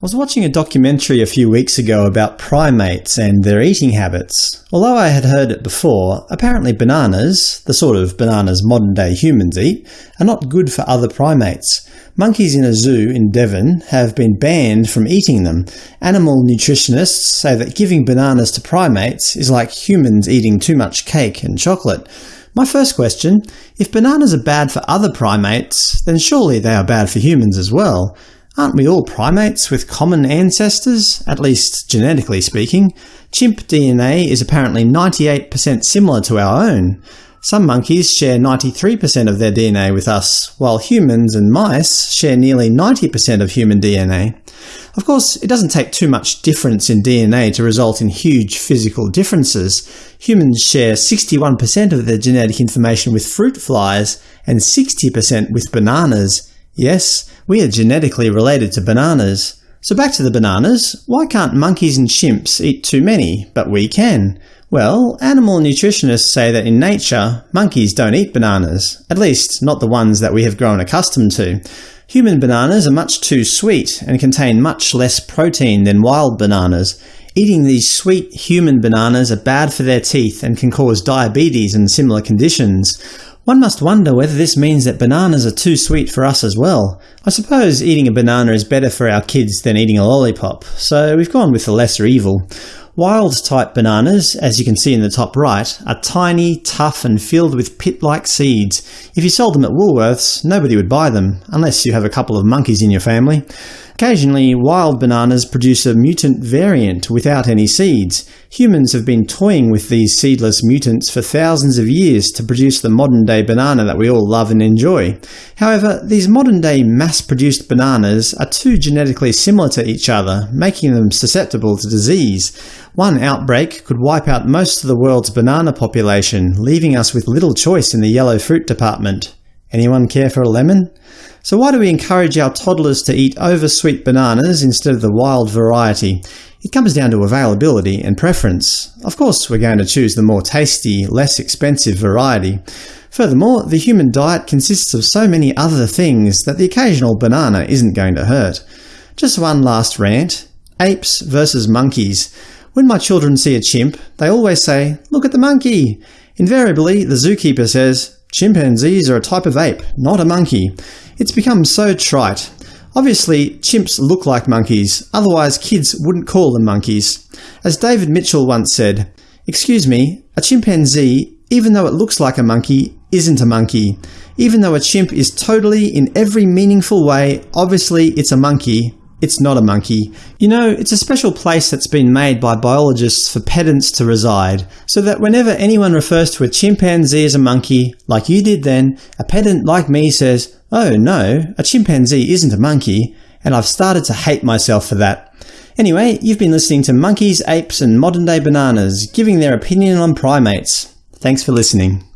I was watching a documentary a few weeks ago about primates and their eating habits. Although I had heard it before, apparently bananas, the sort of bananas modern-day humans eat, are not good for other primates. Monkeys in a zoo in Devon have been banned from eating them. Animal nutritionists say that giving bananas to primates is like humans eating too much cake and chocolate. My first question – if bananas are bad for other primates, then surely they are bad for humans as well. Aren't we all primates with common ancestors, at least genetically speaking? Chimp DNA is apparently 98% similar to our own. Some monkeys share 93% of their DNA with us, while humans and mice share nearly 90% of human DNA. Of course, it doesn't take too much difference in DNA to result in huge physical differences. Humans share 61% of their genetic information with fruit flies and 60% with bananas. Yes, we are genetically related to bananas. So back to the bananas, why can't monkeys and chimps eat too many, but we can? Well, animal nutritionists say that in nature, monkeys don't eat bananas, at least not the ones that we have grown accustomed to. Human bananas are much too sweet and contain much less protein than wild bananas. Eating these sweet human bananas are bad for their teeth and can cause diabetes and similar conditions. One must wonder whether this means that bananas are too sweet for us as well. I suppose eating a banana is better for our kids than eating a lollipop, so we've gone with the lesser evil. Wild-type bananas, as you can see in the top right, are tiny, tough and filled with pit-like seeds. If you sold them at Woolworths, nobody would buy them, unless you have a couple of monkeys in your family. Occasionally, wild bananas produce a mutant variant without any seeds. Humans have been toying with these seedless mutants for thousands of years to produce the modern-day banana that we all love and enjoy. However, these modern-day mass-produced bananas are too genetically similar to each other, making them susceptible to disease. One outbreak could wipe out most of the world's banana population, leaving us with little choice in the yellow fruit department. Anyone care for a lemon? So why do we encourage our toddlers to eat oversweet bananas instead of the wild variety? It comes down to availability and preference. Of course we're going to choose the more tasty, less expensive variety. Furthermore, the human diet consists of so many other things that the occasional banana isn't going to hurt. Just one last rant. Apes versus monkeys. When my children see a chimp, they always say, look at the monkey! Invariably, the zookeeper says, Chimpanzees are a type of ape, not a monkey. It's become so trite. Obviously, chimps look like monkeys, otherwise kids wouldn't call them monkeys. As David Mitchell once said, Excuse me, a chimpanzee, even though it looks like a monkey, isn't a monkey. Even though a chimp is totally, in every meaningful way, obviously it's a monkey, it's not a monkey. You know, it's a special place that's been made by biologists for pedants to reside, so that whenever anyone refers to a chimpanzee as a monkey, like you did then, a pedant like me says, oh no, a chimpanzee isn't a monkey, and I've started to hate myself for that. Anyway, you've been listening to Monkeys, Apes and Modern Day Bananas, giving their opinion on primates. Thanks for listening.